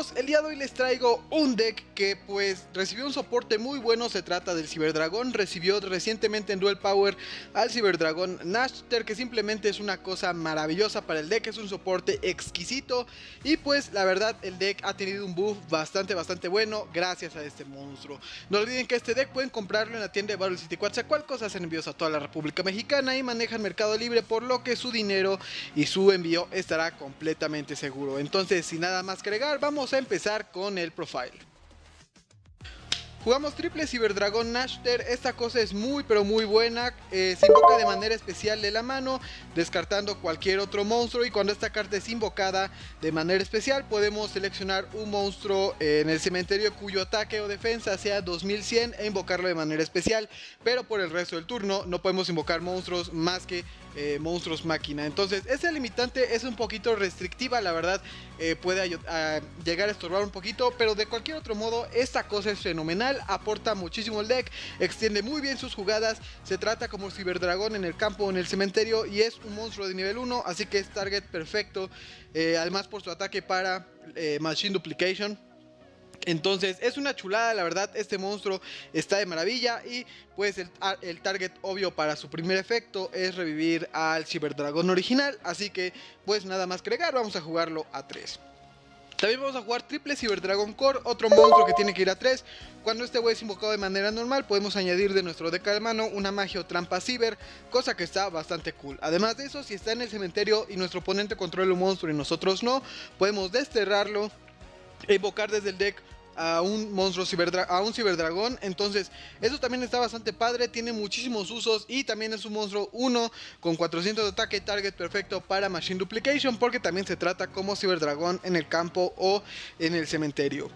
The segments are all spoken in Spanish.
día de hoy les traigo un deck que pues recibió un soporte muy bueno, se trata del Ciberdragón, recibió recientemente en Duel Power al Ciberdragón Nashter que simplemente es una cosa maravillosa para el deck, es un soporte exquisito y pues la verdad el deck ha tenido un buff bastante bastante bueno gracias a este monstruo. No olviden que este deck pueden comprarlo en la tienda de Battle City Quetzalcoatl, hacen envíos a toda la República Mexicana y manejan Mercado Libre por lo que su dinero y su envío estará completamente seguro. Entonces sin nada más que agregar, vamos a empezar con el profile. Jugamos triple Ciberdragón Nashter, esta cosa es muy pero muy buena, eh, se invoca de manera especial de la mano, descartando cualquier otro monstruo y cuando esta carta es invocada de manera especial podemos seleccionar un monstruo en el cementerio cuyo ataque o defensa sea 2100 e invocarlo de manera especial, pero por el resto del turno no podemos invocar monstruos más que eh, monstruos máquina. Entonces, esa limitante es un poquito restrictiva, la verdad, eh, puede llegar a estorbar un poquito, pero de cualquier otro modo, esta cosa es fenomenal, aporta muchísimo el deck, extiende muy bien sus jugadas, se trata como Ciberdragón en el campo o en el cementerio y es un monstruo de nivel 1, así que es target perfecto, eh, además por su ataque para Machine Duplication entonces es una chulada, la verdad, este monstruo está de maravilla y pues el, target obvio para su primer efecto es revivir al Ciberdragón original, así que pues nada más que vamos a jugarlo a 3. También vamos a jugar triple Ciberdragon Core, otro monstruo que tiene que ir a 3. Cuando este güey es invocado de manera normal, podemos añadir de nuestro deck de mano una magia o trampa ciber, cosa que está bastante cool. Además de eso, si está en el cementerio y nuestro oponente controla un monstruo y nosotros no, podemos desterrarlo invocar desde el deck a un monstruo a un ciberdragón. Entonces, eso también está bastante padre. Tiene muchísimos usos. Y también es un monstruo 1 con 400 de ataque. Target perfecto para Machine Duplication. Porque también se trata como ciberdragón en el campo o en el cementerio.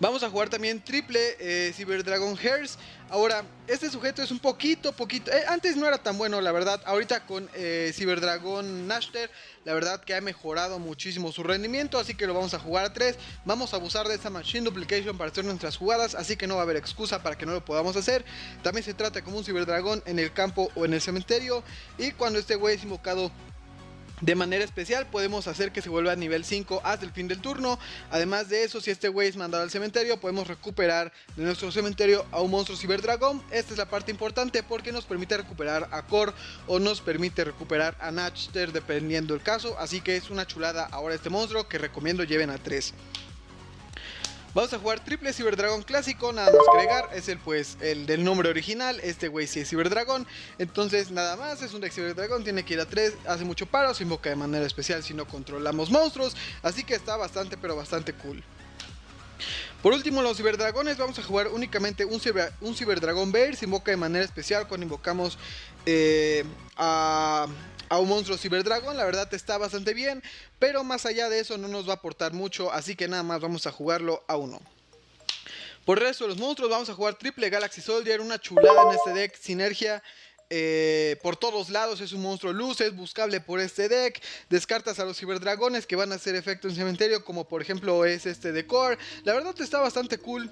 Vamos a jugar también triple eh, Cyber Dragon Hairs. Ahora, este sujeto es un poquito, poquito... Eh, antes no era tan bueno, la verdad. Ahorita con eh, Cyber Dragon Nashter, la verdad que ha mejorado muchísimo su rendimiento. Así que lo vamos a jugar a 3. Vamos a abusar de esta Machine Duplication para hacer nuestras jugadas. Así que no va a haber excusa para que no lo podamos hacer. También se trata como un Cyber Dragon en el campo o en el cementerio. Y cuando este güey es invocado de manera especial podemos hacer que se vuelva a nivel 5 hasta el fin del turno. Además de eso, si este güey es mandado al cementerio, podemos recuperar de nuestro cementerio a un monstruo Ciberdragón. Esta es la parte importante porque nos permite recuperar a Core o nos permite recuperar a Natchter dependiendo el caso. Así que es una chulada ahora este monstruo que recomiendo lleven a 3. Vamos a jugar triple Ciberdragón clásico, nada más agregar, es el pues el del nombre original, este güey sí es Ciberdragón, entonces nada más, es un deck Ciberdragón, tiene que ir a 3, hace mucho paro, se invoca de manera especial si no controlamos monstruos, así que está bastante pero bastante cool. Por último, los ciberdragones, vamos a jugar únicamente un, un ciberdragón Bear, se invoca de manera especial cuando invocamos eh, a a un monstruo Ciberdragon, la verdad está bastante bien, pero más allá de eso no nos va a aportar mucho, así que nada más vamos a jugarlo a uno. Por el resto de los monstruos vamos a jugar triple Galaxy Soldier, una chulada en este deck, sinergia eh, por todos lados, es un monstruo luz, es buscable por este deck, descartas a los ciberdragones que van a hacer efecto en cementerio, como por ejemplo es este de Core, la verdad está bastante cool.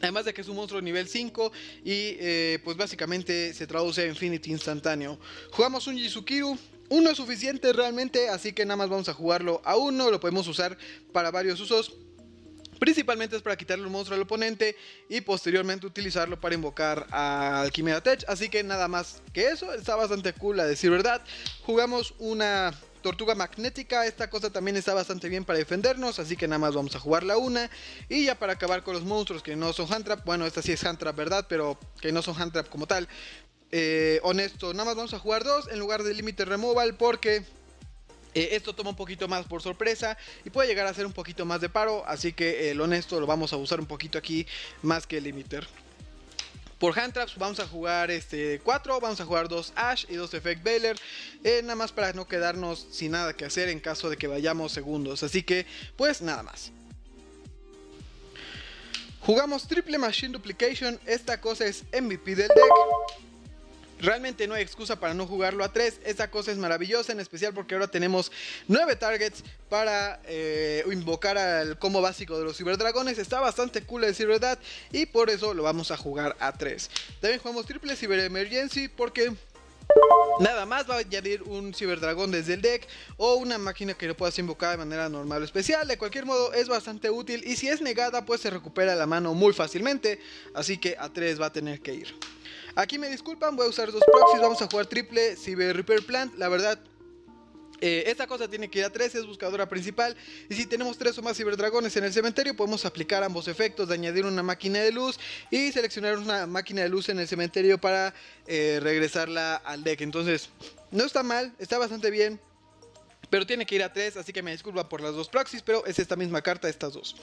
Además de que es un monstruo nivel 5 y eh, pues básicamente se traduce a Infinity instantáneo. Jugamos un Jizukiru, uno es suficiente realmente, así que nada más vamos a jugarlo a uno, lo podemos usar para varios usos. Principalmente es para quitarle un monstruo al oponente y posteriormente utilizarlo para invocar al Chimera Tech. Así que nada más que eso, está bastante cool a decir verdad. Jugamos una Tortuga magnética, esta cosa también está bastante bien para defendernos, así que nada más vamos a jugarla una. Y ya para acabar con los monstruos que no son hand trap, bueno, esta sí es hand trap, ¿verdad? Pero que no son hand trap como tal. Eh, honesto, nada más vamos a jugar dos en lugar de límite removal porque eh, esto toma un poquito más por sorpresa y puede llegar a ser un poquito más de paro, así que el honesto lo vamos a usar un poquito aquí más que el limiter. Por hand traps vamos a jugar este 4, vamos a jugar 2 Ash y 2 Effect Baylor. Eh, nada más para no quedarnos sin nada que hacer en caso de que vayamos segundos. Así que pues nada más. Jugamos triple Machine Duplication, esta cosa es MVP del deck. Realmente no hay excusa para no jugarlo a 3. Esta cosa es maravillosa, en especial porque ahora tenemos 9 targets para eh, invocar al combo básico de los ciberdragones. Está bastante cool decir verdad y por eso lo vamos a jugar a 3. También jugamos triple Cyber Emergency porque Nada más va a añadir un ciberdragón desde el deck o una máquina que lo puedas invocar de manera normal o especial. De cualquier modo es bastante útil y si es negada pues se recupera la mano muy fácilmente. Así que a 3 va a tener que ir. Aquí me disculpan, voy a usar dos proxies, vamos a jugar triple Cyber Repair Plant. La verdad eh, esta cosa tiene que ir a 3, es buscadora principal. Y si tenemos 3 o más ciberdragones en el cementerio, podemos aplicar ambos efectos de añadir una máquina de luz y seleccionar una máquina de luz en el cementerio para eh, regresarla al deck. Entonces, no está mal, está bastante bien. Pero tiene que ir a 3, así que me disculpa por las dos proxies, pero es esta misma carta, estas dos.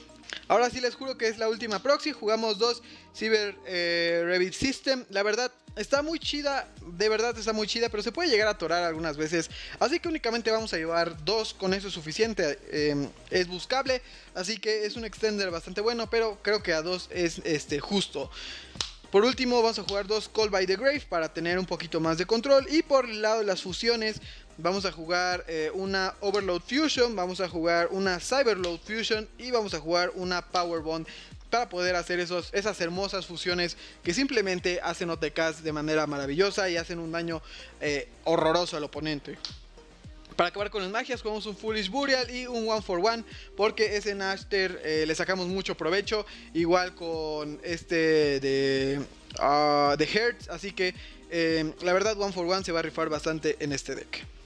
Ahora sí les juro que es la última proxy, jugamos dos Cyber eh, Revit System. La verdad, está muy chida, de verdad está muy chida, pero se puede llegar a atorar algunas veces. Así que únicamente vamos a llevar dos, con eso es suficiente. Em, es buscable, así que es un extender bastante bueno, pero creo que a dos es este, justo. Por último vamos a jugar dos Call by the Grave para tener un poquito más de control. Y por el lado de las fusiones vamos a jugar eh, una Overload Fusion, vamos a jugar una Cyberload Fusion y vamos a jugar una Power Bond para poder hacer esas hermosas fusiones que simplemente hacen OTKs de manera maravillosa y hacen un daño eh, horroroso al oponente. Para acabar con las magias jugamos un Foolish Burial y un One for One porque ese Nashter eh, le sacamos mucho provecho igual con este de, uh, de Hertz así que la verdad One for One se va a rifar bastante en este deck.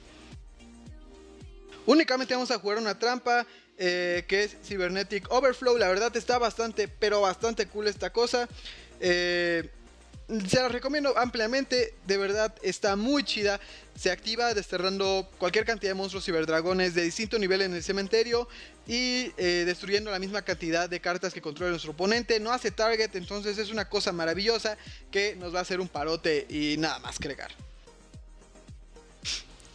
Únicamente vamos a jugar una trampa eh, que es Cybernetic Overflow. La verdad está bastante, pero bastante cool esta cosa. Eh, se la recomiendo ampliamente, de verdad está muy chida. Se activa desterrando cualquier cantidad de monstruos ciberdragones de distinto nivel en el cementerio y eh, destruyendo la misma cantidad de cartas que controla nuestro oponente. No hace target, entonces es una cosa maravillosa que nos va a hacer un parote y nada más que agregar.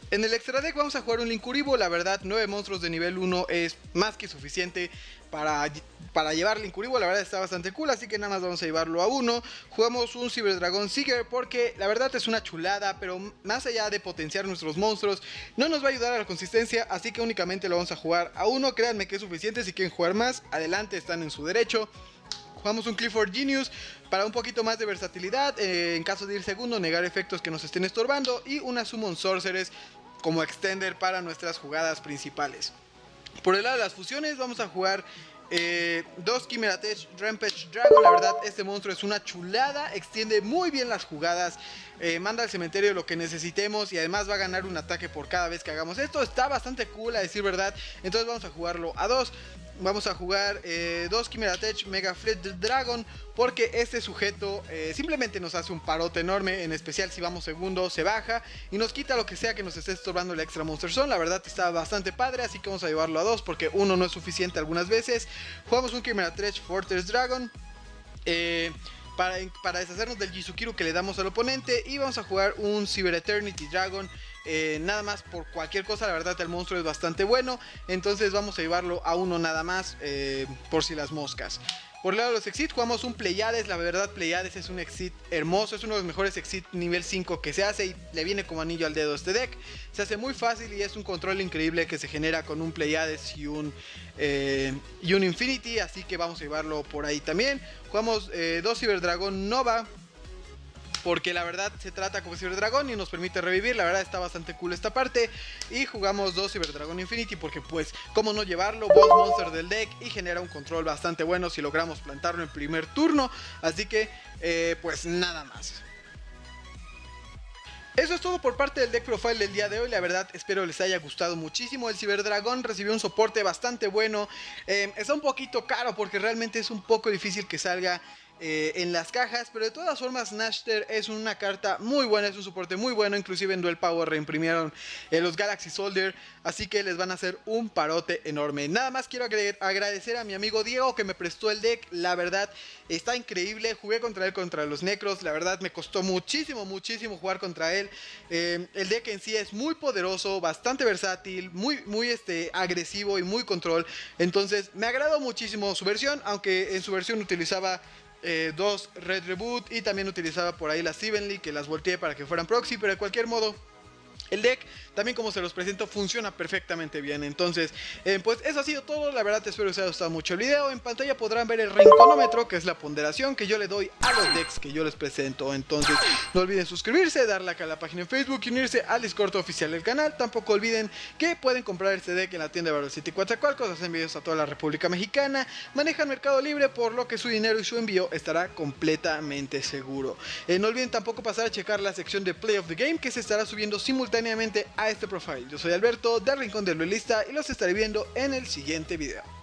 En el extra deck vamos a jugar un Linkuribo, la verdad 9 monstruos de nivel 1 es más que suficiente para, para llevar Linkuribo, la verdad está bastante cool, así que nada más vamos a llevarlo a 1. Jugamos un Cyberdragon Seeker porque la verdad es una chulada, pero más allá de potenciar nuestros monstruos, no nos va a ayudar a la consistencia, así que únicamente lo vamos a jugar a 1, créanme que es suficiente, si quieren jugar más, adelante están en su derecho. Jugamos un Clifford Genius para un poquito más de versatilidad, eh, en caso de ir segundo, negar efectos que nos estén estorbando y una Summon Sorceress como extender para nuestras jugadas principales. Por el lado de las fusiones vamos a jugar eh, dos Chimera Rampage Dragon, la verdad este monstruo es una chulada, extiende muy bien las jugadas, eh, manda al cementerio lo que necesitemos y además va a ganar un ataque por cada vez que hagamos esto, está bastante cool a decir verdad, entonces vamos a jugarlo a dos vamos a jugar eh, dos Chimera Tech Mega Fleet Dragon porque este sujeto eh, simplemente nos hace un parote enorme, en especial si vamos segundo se baja y nos quita lo que sea que nos esté estorbando el extra Monster Zone, la verdad está bastante padre, así que vamos a llevarlo a dos porque uno no es suficiente algunas veces. Jugamos un Chimera Tech Fortress Dragon. Eh, para, deshacernos del Jizukiru que le damos al oponente. Y vamos a jugar un Cyber Eternity Dragon eh, nada más por cualquier cosa, la verdad el monstruo es bastante bueno, entonces vamos a llevarlo a uno nada más eh, por si las moscas. Por el lado de los exit jugamos un Pleiades, la verdad Pleiades es un exit hermoso, es uno de los mejores exit nivel 5 que se hace y le viene como anillo al dedo este deck. Se hace muy fácil y es un control increíble que se genera con un Pleiades y un, eh, y un Infinity, así que vamos a llevarlo por ahí también. Jugamos dos Cyberdragon Nova, porque la verdad se trata como Cyberdragon y nos permite revivir, la verdad está bastante cool esta parte. Y jugamos dos Cyberdragon Infinity porque pues, cómo no llevarlo, boss monster del deck y genera un control bastante bueno si logramos plantarlo en primer turno. Así que, eh, pues nada más. Eso es todo por parte del deck profile del día de hoy, la verdad espero les haya gustado muchísimo, el Cyberdragon recibió un soporte bastante bueno, eh, está un poquito caro porque realmente es un poco difícil que salga eh, en las cajas, pero de todas formas Nashter es una carta muy buena, es un soporte muy bueno, inclusive en Duel Power reimprimieron eh, los Galaxy Soldier, así que les van a hacer un parote enorme. Nada más quiero agradecer a mi amigo Diego que me prestó el deck, la verdad está increíble, jugué contra él contra los Necros, la verdad me costó muchísimo, muchísimo jugar contra él. Eh, el deck en sí es muy poderoso, bastante versátil, muy, muy este, agresivo y muy control, entonces me agradó muchísimo su versión, aunque en su versión utilizaba eh, dos Red Reboot y también utilizaba por ahí las Evenly que las volteé para que fueran proxy, pero de cualquier modo El deck, también como se los presento, funciona perfectamente bien. Entonces, eh, pues eso ha sido todo. La verdad, espero que os haya gustado mucho el video. En pantalla podrán ver el rinconómetro, que es la ponderación que yo le doy a los decks que yo les presento. Entonces, no olviden suscribirse, darle like a la página en Facebook y unirse al Discord oficial del canal. Tampoco olviden que pueden comprar este deck en la tienda de Battle City Coatzacoalcos. Hacen envíos a toda la República Mexicana. Manejan Mercado Libre, por lo que su dinero y su envío estará completamente seguro. Eh, no olviden tampoco pasar a checar la sección de Play of the Game, que se estará subiendo simultáneamente a este profile. Yo soy Alberto del Rincón del Duelista y los estaré viendo en el siguiente video.